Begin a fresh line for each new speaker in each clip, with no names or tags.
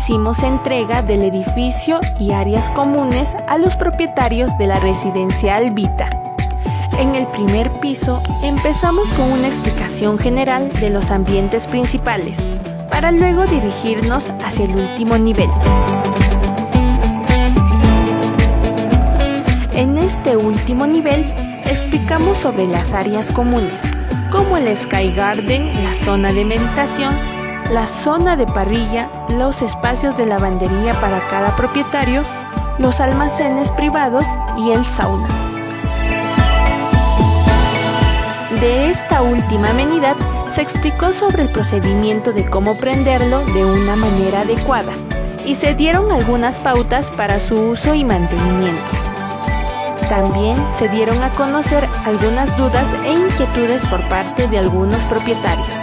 hicimos entrega del edificio y áreas comunes a los propietarios de la residencial Vita. En el primer piso empezamos con una explicación general de los ambientes principales, para luego dirigirnos hacia el último nivel. En este último nivel explicamos sobre las áreas comunes, como el Sky Garden, la zona de meditación, la zona de parrilla, los espacios de lavandería para cada propietario, los almacenes privados y el sauna. De esta última amenidad se explicó sobre el procedimiento de cómo prenderlo de una manera adecuada y se dieron algunas pautas para su uso y mantenimiento. También se dieron a conocer algunas dudas e inquietudes por parte de algunos propietarios.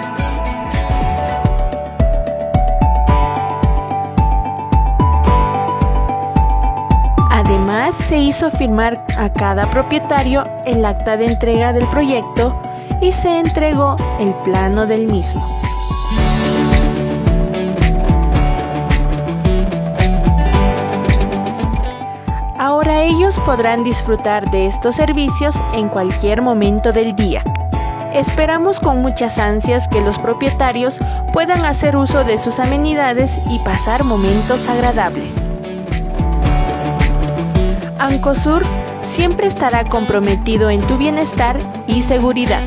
Además, se hizo firmar a cada propietario el acta de entrega del proyecto y se entregó el plano del mismo. Ahora ellos podrán disfrutar de estos servicios en cualquier momento del día. Esperamos con muchas ansias que los propietarios puedan hacer uso de sus amenidades y pasar momentos agradables. Ancosur siempre estará comprometido en tu bienestar y seguridad.